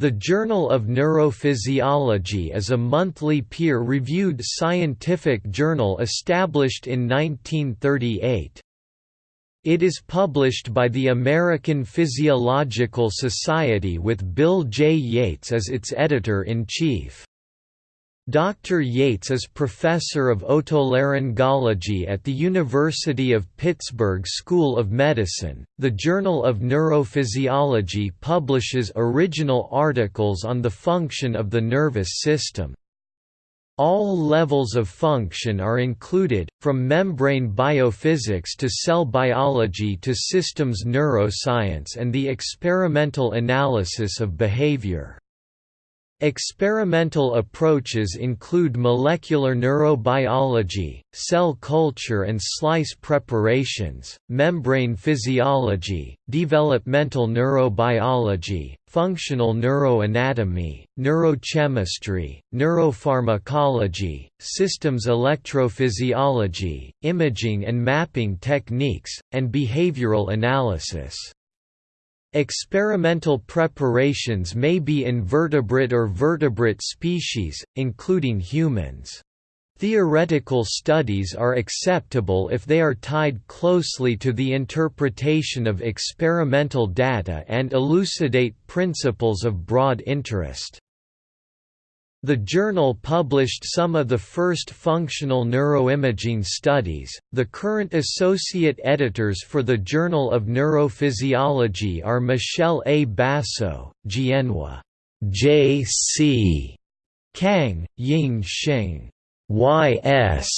The Journal of Neurophysiology is a monthly peer-reviewed scientific journal established in 1938. It is published by the American Physiological Society with Bill J. Yates as its editor-in-chief. Dr. Yates is professor of otolaryngology at the University of Pittsburgh School of Medicine. The Journal of Neurophysiology publishes original articles on the function of the nervous system. All levels of function are included, from membrane biophysics to cell biology to systems neuroscience and the experimental analysis of behavior. Experimental approaches include molecular neurobiology, cell culture and slice preparations, membrane physiology, developmental neurobiology, functional neuroanatomy, neurochemistry, neuropharmacology, systems electrophysiology, imaging and mapping techniques, and behavioral analysis. Experimental preparations may be invertebrate or vertebrate species, including humans. Theoretical studies are acceptable if they are tied closely to the interpretation of experimental data and elucidate principles of broad interest. The journal published some of the first functional neuroimaging studies. The current associate editors for the Journal of Neurophysiology are Michele A. Basso, Jianhua J. C. Cang, Ying Sheng, Y. S.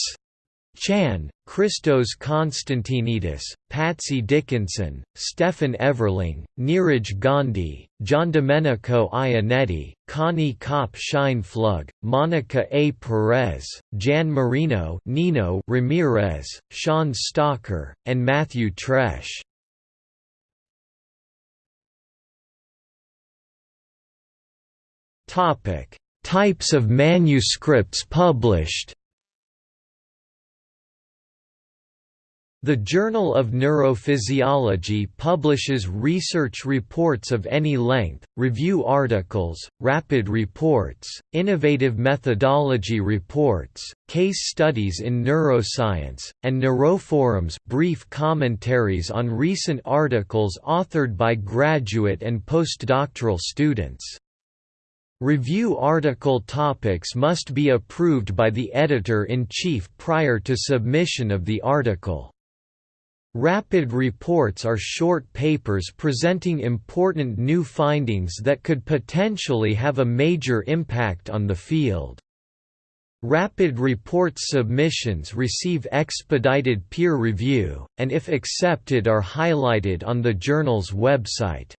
Chan, Christos Constantinidis, Patsy Dickinson, Stefan Everling, Neeraj Gandhi, Giandomenico Iannetti, Connie Kopp Scheinpflug, Monica A. Perez, Jan Marino Nino Ramirez, Sean Stalker, and Matthew Tresch. Types of manuscripts published The Journal of Neurophysiology publishes research reports of any length, review articles, rapid reports, innovative methodology reports, case studies in neuroscience, and neuroforums brief commentaries on recent articles authored by graduate and postdoctoral students. Review article topics must be approved by the editor-in-chief prior to submission of the article. Rapid reports are short papers presenting important new findings that could potentially have a major impact on the field. Rapid report submissions receive expedited peer review, and if accepted are highlighted on the journal's website.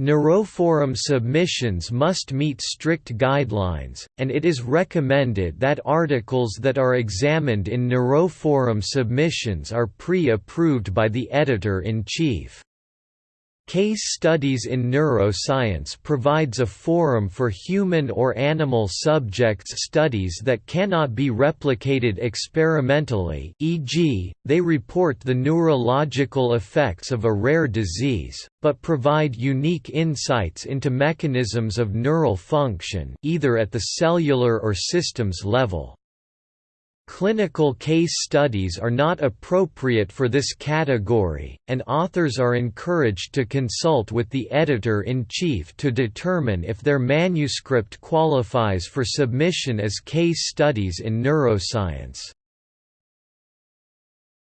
Neuroforum submissions must meet strict guidelines, and it is recommended that articles that are examined in Neuroforum submissions are pre-approved by the editor-in-chief. Case Studies in Neuroscience provides a forum for human or animal subjects studies that cannot be replicated experimentally e.g., they report the neurological effects of a rare disease, but provide unique insights into mechanisms of neural function either at the cellular or systems level. Clinical case studies are not appropriate for this category, and authors are encouraged to consult with the editor-in-chief to determine if their manuscript qualifies for submission as case studies in neuroscience.